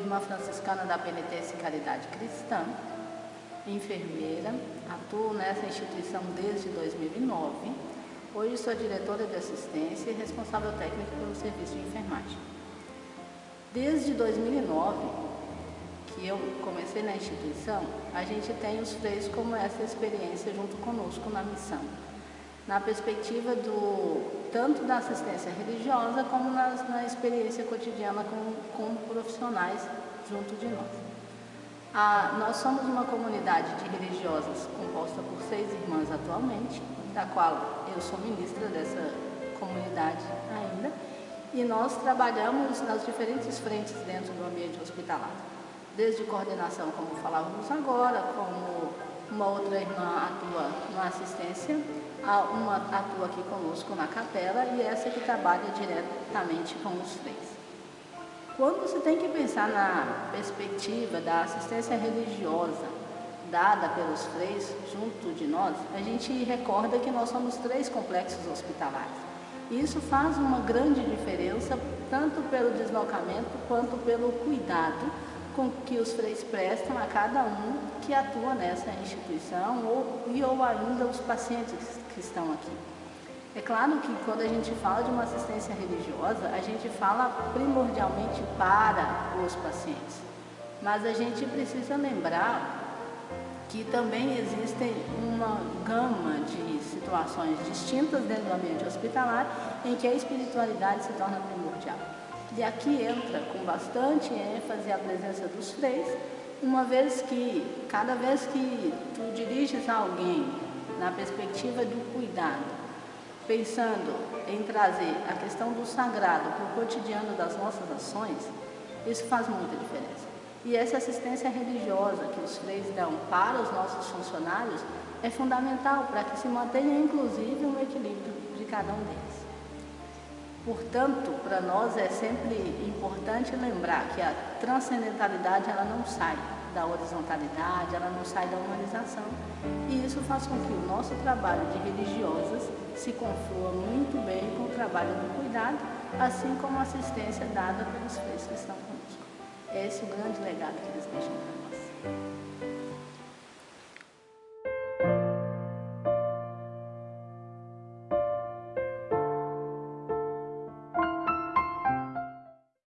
irmã franciscana da Penitência e Caridade Cristã, enfermeira, atuo nessa instituição desde 2009. Hoje sou diretora de assistência e responsável técnico pelo serviço de enfermagem. Desde 2009, que eu comecei na instituição, a gente tem os freios como essa experiência junto conosco na missão, na perspectiva do tanto da assistência religiosa como na, na experiência cotidiana com, com profissionais junto de nós. Ah, nós somos uma comunidade de religiosas composta por seis irmãs atualmente, da qual eu sou ministra dessa comunidade ainda, e nós trabalhamos nas diferentes frentes dentro do ambiente hospitalar, desde coordenação, como falávamos agora, como uma outra irmã atua assistência, uma atua aqui conosco na capela e essa que trabalha diretamente com os três. Quando você tem que pensar na perspectiva da assistência religiosa dada pelos três junto de nós, a gente recorda que nós somos três complexos hospitalares. Isso faz uma grande diferença, tanto pelo deslocamento quanto pelo cuidado com que os freis prestam a cada um que atua nessa instituição ou, e ou ainda os pacientes que estão aqui. É claro que quando a gente fala de uma assistência religiosa, a gente fala primordialmente para os pacientes. Mas a gente precisa lembrar que também existem uma gama de situações distintas dentro do ambiente hospitalar em que a espiritualidade se torna primordial. E aqui entra com bastante ênfase a presença dos freis, uma vez que, cada vez que tu diriges a alguém na perspectiva do cuidado, pensando em trazer a questão do sagrado para o cotidiano das nossas ações, isso faz muita diferença. E essa assistência religiosa que os freis dão para os nossos funcionários é fundamental para que se mantenha inclusive um equilíbrio de cada um deles. Portanto, para nós é sempre importante lembrar que a transcendentalidade ela não sai da horizontalidade, ela não sai da humanização. E isso faz com que o nosso trabalho de religiosas se conflua muito bem com o trabalho do cuidado, assim como a assistência dada pelos feitos que estão conosco. Esse é o grande legado que eles deixam para nós.